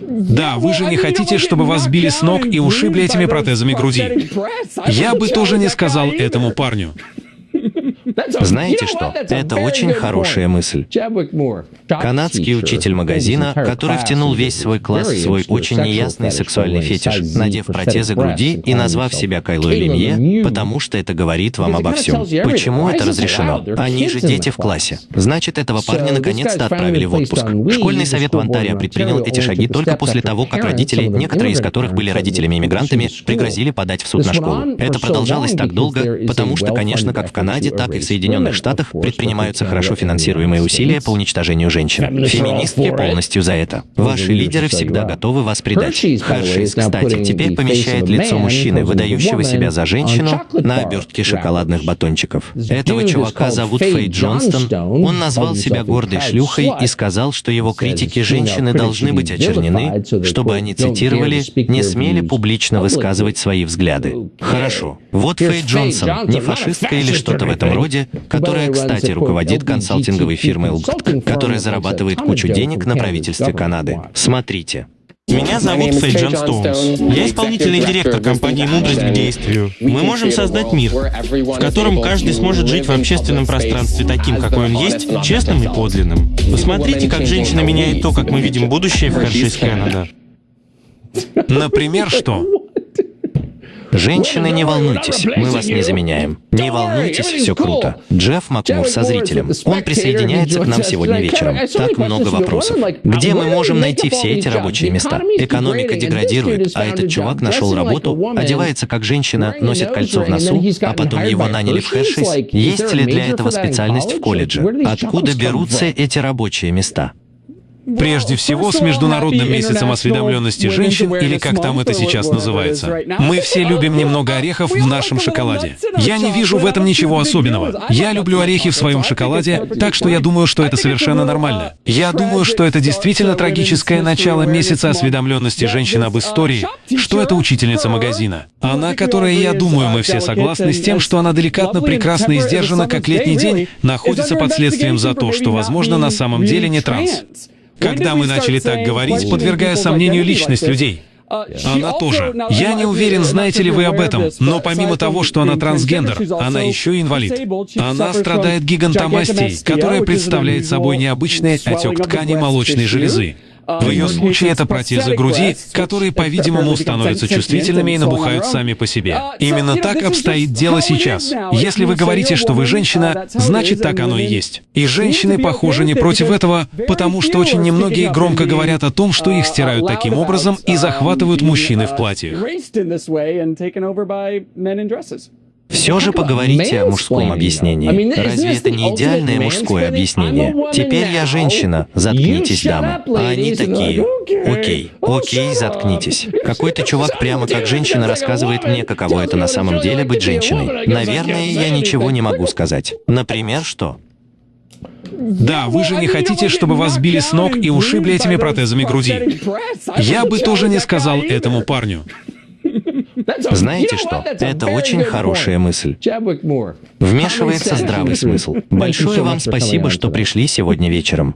Да, вы же не хотите, чтобы вас били с ног и ушибли этими протезами груди. Я бы тоже не сказал этому парню. Знаете что? Это очень хорошая мысль. Канадский учитель магазина, который втянул весь свой класс в свой очень неясный сексуальный фетиш, надев протезы груди и назвав себя Кайлой Лемье, потому что это говорит вам обо всем. Почему это разрешено? Они же дети в классе. Значит, этого парня наконец-то отправили в отпуск. Школьный совет в Онтарио предпринял эти шаги только после того, как родители, некоторые из которых были родителями-иммигрантами, пригрозили подать в суд на школу. Это продолжалось так долго, потому что, конечно, как в Канаде, так и в Соединенных Штатах предпринимаются хорошо финансируемые усилия по уничтожению женщин. Феминистки полностью за это. Ваши лидеры всегда готовы вас предать. Хершейс, кстати, теперь помещает лицо мужчины, выдающего себя за женщину, на обертке шоколадных батончиков. Этого чувака зовут Фейт Джонстон. Он назвал себя гордой шлюхой и сказал, что его критики женщины должны быть очернены, чтобы они цитировали, не смели публично высказывать свои взгляды. Хорошо. Вот Фейт Джонсон, не фашистка или что-то в этом роде, которая, кстати, руководит консалтинговой фирмой LGT, которая зарабатывает кучу денег на правительстве Канады. Смотрите. Меня зовут Фейджан Стоунс. Я исполнительный директор компании «Мудрость к действию». Мы можем создать мир, в котором каждый сможет жить в общественном пространстве таким, какой он есть, честным и подлинным. Посмотрите, как женщина меняет то, как мы видим будущее в Хершис Канада. Например, что? Женщины, не волнуйтесь, мы вас не заменяем. Не волнуйтесь, все круто. Джефф Макмур со зрителем. Он присоединяется к нам сегодня вечером. Так много вопросов. Где мы можем найти все эти рабочие места? Экономика деградирует, а этот чувак нашел работу, одевается как женщина, носит кольцо в носу, а потом его наняли в Хершис. Есть ли для этого специальность в колледже? Откуда берутся эти рабочие места? Прежде всего, с Международным месяцем осведомленности женщин, или как там это сейчас называется. Мы все любим немного орехов в нашем шоколаде. Я не вижу в этом ничего особенного. Я люблю орехи в своем шоколаде, так что я думаю, что это совершенно нормально. Я думаю, что это действительно трагическое начало месяца осведомленности женщин об истории, что это учительница магазина. Она, которая, я думаю, мы все согласны с тем, что она деликатно, прекрасно и сдержана, как летний день, находится под следствием за то, что, возможно, на самом деле не транс. Когда мы начали так говорить, подвергая сомнению личность людей, она тоже. Я не уверен, знаете ли вы об этом, но помимо того, что она трансгендер, она еще и инвалид. Она страдает гигантомастией, которая представляет собой необычный отек ткани молочной железы. В ее случае это протезы груди, которые, по-видимому, становятся чувствительными и набухают сами по себе. Именно так обстоит дело сейчас. Если вы говорите, что вы женщина, значит так оно и есть. И женщины, похоже, не против этого, потому что очень немногие громко говорят о том, что их стирают таким образом и захватывают мужчины в платьях. Все же поговорите о мужском объяснении. Разве это не идеальное мужское объяснение? Теперь я женщина, заткнитесь, дамы. А они такие, окей, окей, заткнитесь. Какой-то чувак прямо как женщина рассказывает мне, каково это на самом деле быть женщиной. Наверное, я ничего не могу сказать. Например, что? Да, вы же не хотите, чтобы вас били с ног и ушибли этими протезами груди. Я бы тоже не сказал этому парню. Знаете что? Это очень хорошая мысль. Вмешивается здравый смысл. Большое вам спасибо, что пришли сегодня вечером.